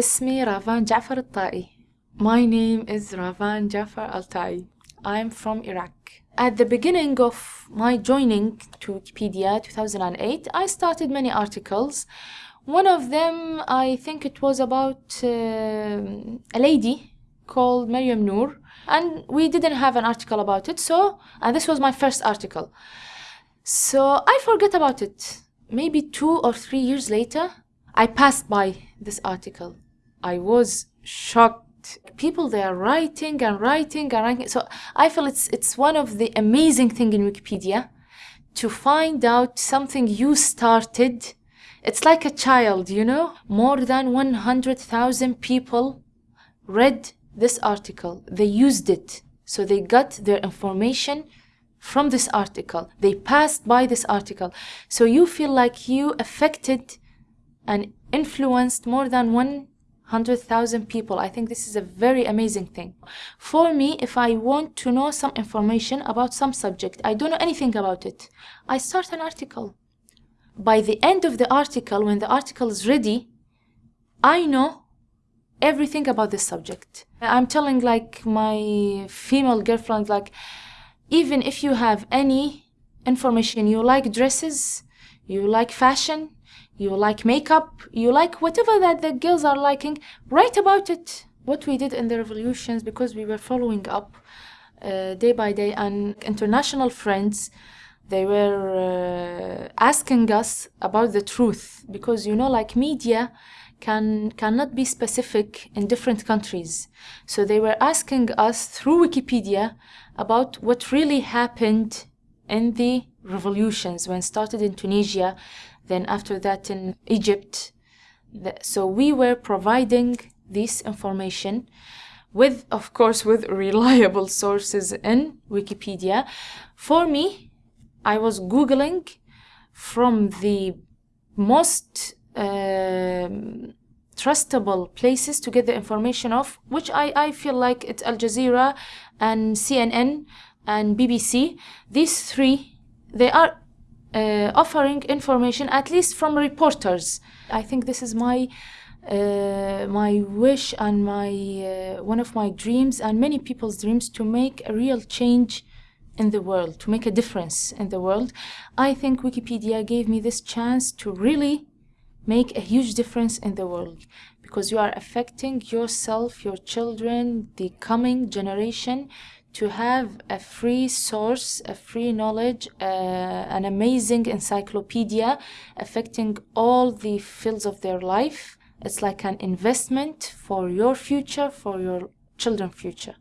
اسمي رافان جعفر الطائي. My name is Ravan Jafar Altai. I'm from Iraq. At the beginning of my joining to Wikipedia 2008, I started many articles. One of them, I think it was about uh, a lady called Maryam Noor, and we didn't have an article about it. So, and this was my first article. So I forgot about it. Maybe two or three years later, I passed by this article. I was shocked. People they are writing and writing and writing. So I feel it's it's one of the amazing thing in Wikipedia to find out something you started. It's like a child, you know. More than 100,000 people read this article. They used it. So they got their information from this article. They passed by this article. So you feel like you affected and influenced more than 100,000 people. I think this is a very amazing thing. For me, if I want to know some information about some subject, I don't know anything about it, I start an article. By the end of the article, when the article is ready, I know everything about this subject. I'm telling like my female girlfriend, like, even if you have any information, you like dresses, you like fashion, you like makeup, you like whatever that the girls are liking, write about it. What we did in the revolutions because we were following up uh, day by day, and international friends they were uh, asking us about the truth because you know, like media can cannot be specific in different countries. So they were asking us through Wikipedia about what really happened in the revolutions when started in Tunisia, then after that in Egypt. So we were providing this information with, of course, with reliable sources in Wikipedia. For me, I was Googling from the most um, trustable places to get the information of, which I, I feel like it's Al Jazeera and CNN and BBC. These three, they are uh, offering information at least from reporters. I think this is my uh, my wish and my uh, one of my dreams and many people's dreams to make a real change in the world, to make a difference in the world. I think Wikipedia gave me this chance to really make a huge difference in the world because you are affecting yourself, your children, the coming generation to have a free source, a free knowledge, uh, an amazing encyclopedia affecting all the fields of their life. It's like an investment for your future, for your children's future.